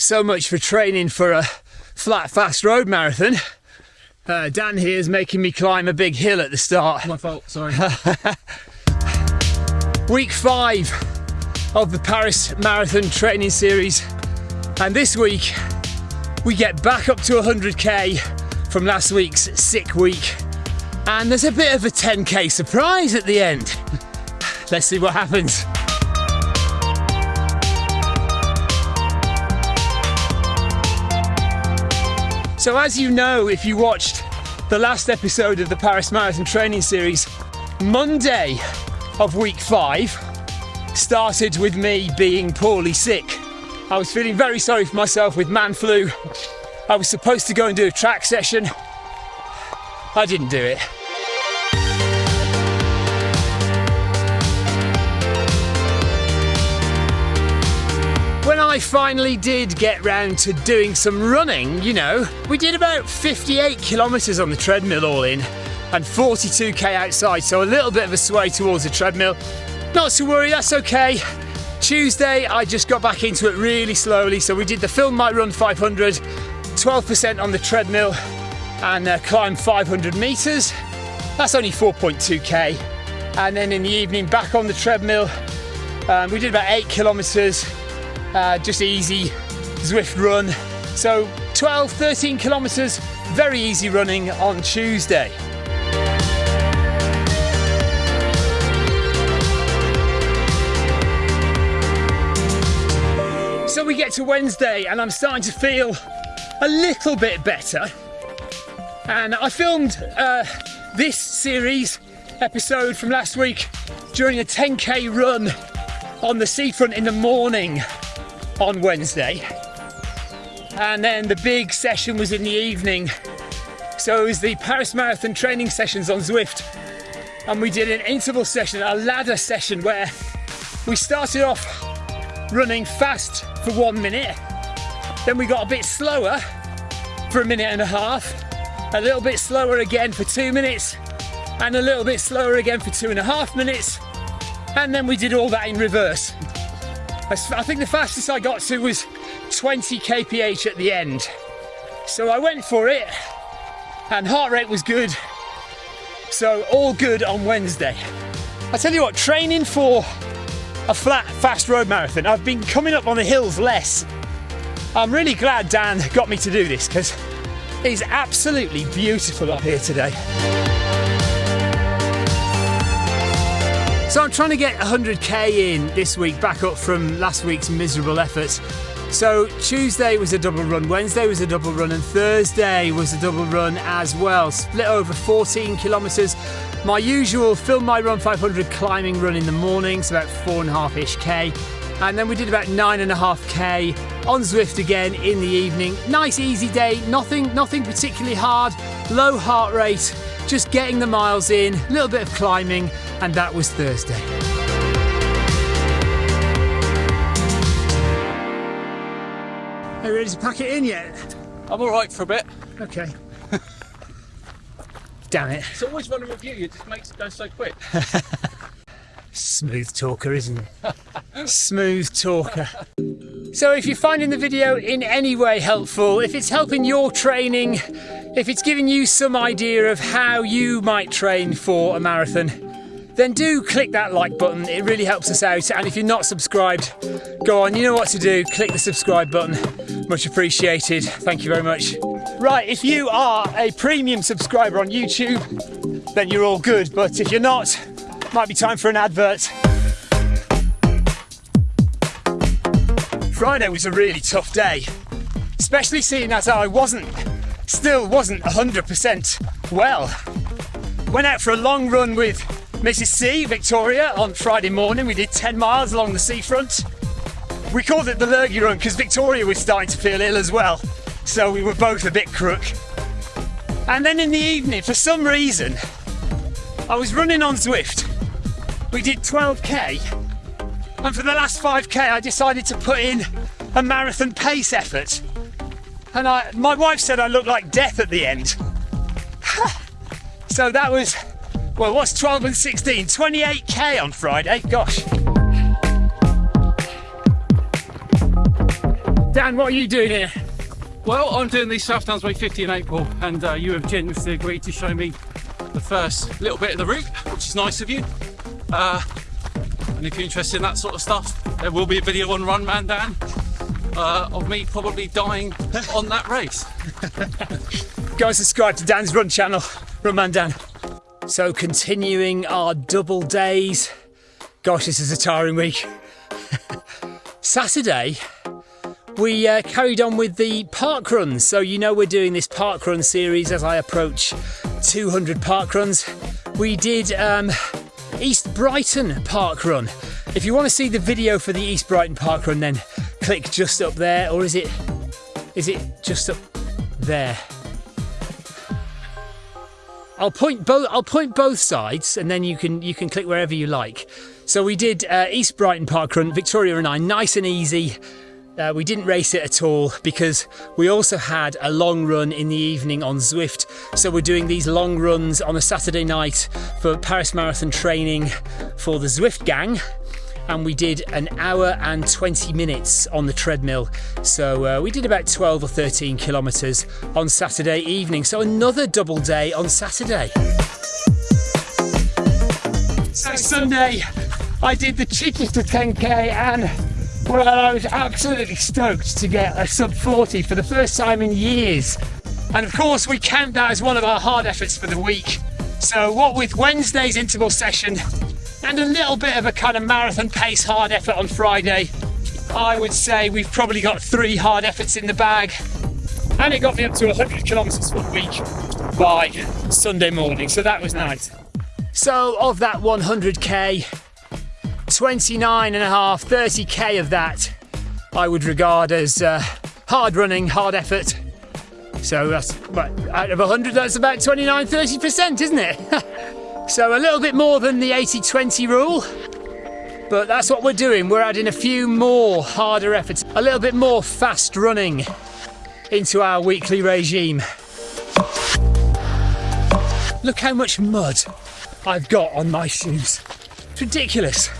So much for training for a flat, fast road marathon. Uh, Dan here is making me climb a big hill at the start. My fault, sorry. Week five of the Paris Marathon training series. And this week, we get back up to 100k from last week's sick week. And there's a bit of a 10k surprise at the end. Let's see what happens. So, as you know, if you watched the last episode of the Paris Marathon training series, Monday of week five started with me being poorly sick. I was feeling very sorry for myself with man flu. I was supposed to go and do a track session. I didn't do it. I finally did get round to doing some running, you know, we did about 58 kilometres on the treadmill all in and 42k outside, so a little bit of a sway towards the treadmill. Not to worry, that's okay. Tuesday, I just got back into it really slowly, so we did the Film My Run 500, 12% on the treadmill, and uh, climbed 500 metres. That's only 4.2k. And then in the evening, back on the treadmill, um, we did about 8 kilometres uh, just easy Zwift run. So 12, 13 kilometers, very easy running on Tuesday. So we get to Wednesday and I'm starting to feel a little bit better. And I filmed uh, this series episode from last week during a 10k run on the seafront in the morning on Wednesday. And then the big session was in the evening. So it was the Paris Marathon training sessions on Zwift. And we did an interval session, a ladder session where we started off running fast for one minute. Then we got a bit slower for a minute and a half, a little bit slower again for two minutes, and a little bit slower again for two and a half minutes. And then we did all that in reverse. I think the fastest I got to was 20 kph at the end. So I went for it, and heart rate was good. So all good on Wednesday. I tell you what, training for a flat, fast road marathon, I've been coming up on the hills less. I'm really glad Dan got me to do this because it's absolutely beautiful up here today. So I'm trying to get 100k in this week, back up from last week's miserable efforts. So Tuesday was a double run, Wednesday was a double run, and Thursday was a double run as well. Split over 14 kilometres. My usual Film My Run 500 climbing run in the mornings, about four and a half ish k. And then we did about nine and a half k on Zwift again in the evening. Nice easy day, nothing, nothing particularly hard, low heart rate, just getting the miles in, a little bit of climbing, and that was Thursday. Are you ready to pack it in yet? I'm all right for a bit. Okay. Damn it. It's always running with you. It just makes it go so quick. Smooth talker, isn't he? Smooth talker. So if you're finding the video in any way helpful, if it's helping your training, if it's giving you some idea of how you might train for a marathon, then do click that like button. It really helps us out. And if you're not subscribed, go on, you know what to do. Click the subscribe button. Much appreciated. Thank you very much. Right, if you are a premium subscriber on YouTube, then you're all good. But if you're not, might be time for an advert. Friday was a really tough day, especially seeing as I wasn't, still wasn't 100% well. Went out for a long run with Mrs. C, Victoria, on Friday morning. We did 10 miles along the seafront. We called it the Lurgy Run because Victoria was starting to feel ill as well, so we were both a bit crook. And then in the evening, for some reason, I was running on Zwift. We did 12k, and for the last 5k, I decided to put in a marathon pace effort. And I, my wife said I looked like death at the end. so that was, well, what's 12 and 16? 28k on Friday, gosh. Dan, what are you doing here? Well, I'm doing the South Downs Way 50 in April, and uh, you have generously agreed to show me the first little bit of the route, which is nice of you. Uh, and if you're interested in that sort of stuff, there will be a video on Run Man Dan uh, of me probably dying on that race. Go and subscribe to Dan's Run channel, Run Man Dan. So, continuing our double days. Gosh, this is a tiring week. Saturday, we uh, carried on with the park runs. So, you know, we're doing this park run series as I approach 200 park runs. We did um, East Brighton Park Run. If you want to see the video for the East Brighton Park Run, then click just up there, or is it is it just up there? I'll point both. I'll point both sides, and then you can you can click wherever you like. So we did uh, East Brighton Park Run, Victoria and I, nice and easy. Uh, we didn't race it at all because we also had a long run in the evening on Zwift. So we're doing these long runs on a Saturday night for Paris Marathon training for the Zwift gang. And we did an hour and 20 minutes on the treadmill. So uh, we did about 12 or 13 kilometres on Saturday evening. So another double day on Saturday. So Sunday, I did the Chichester 10k and well, I was absolutely stoked to get a sub 40 for the first time in years. And of course, we count that as one of our hard efforts for the week. So, what with Wednesday's interval session and a little bit of a kind of marathon pace hard effort on Friday, I would say we've probably got three hard efforts in the bag. And it got me up to 100 kilometres for the week by Sunday morning, so that was nice. So, of that 100k, 29 and a half, 30k of that I would regard as uh, hard running, hard effort. So that's out of 100, that's about 29, 30%, isn't it? so a little bit more than the 80 20 rule. But that's what we're doing. We're adding a few more harder efforts, a little bit more fast running into our weekly regime. Look how much mud I've got on my shoes. It's ridiculous.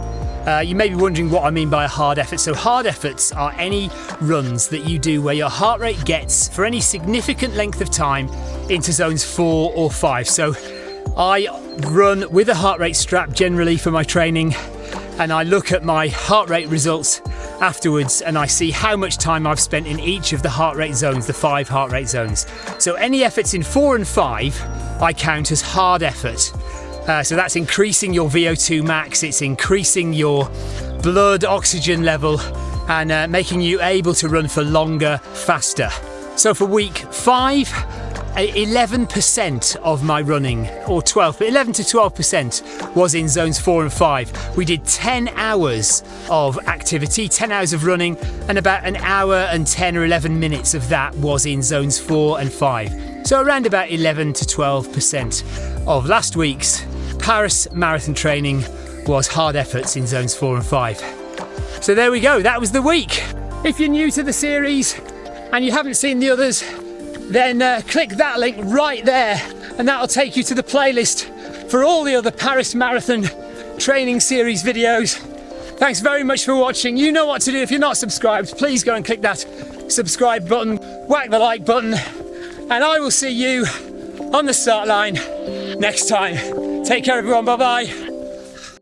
uh, you may be wondering what I mean by a hard effort. So, hard efforts are any runs that you do where your heart rate gets for any significant length of time into zones four or five. So, I run with a heart rate strap generally for my training, and I look at my heart rate results afterwards and I see how much time I've spent in each of the heart rate zones, the five heart rate zones. So, any efforts in four and five, I count as hard effort. Uh, so that's increasing your VO2 max, it's increasing your blood oxygen level and uh, making you able to run for longer, faster. So for week five, 11% of my running, or 12, but 11 to 12% was in zones four and five. We did 10 hours of activity, 10 hours of running, and about an hour and 10 or 11 minutes of that was in zones four and five. So around about 11 to 12% of last week's Paris marathon training was hard efforts in zones four and five. So there we go, that was the week. If you're new to the series and you haven't seen the others, then uh, click that link right there and that'll take you to the playlist for all the other Paris Marathon training series videos. Thanks very much for watching. You know what to do. If you're not subscribed, please go and click that subscribe button, whack the like button, and I will see you on the start line next time. Take care, everyone. Bye bye.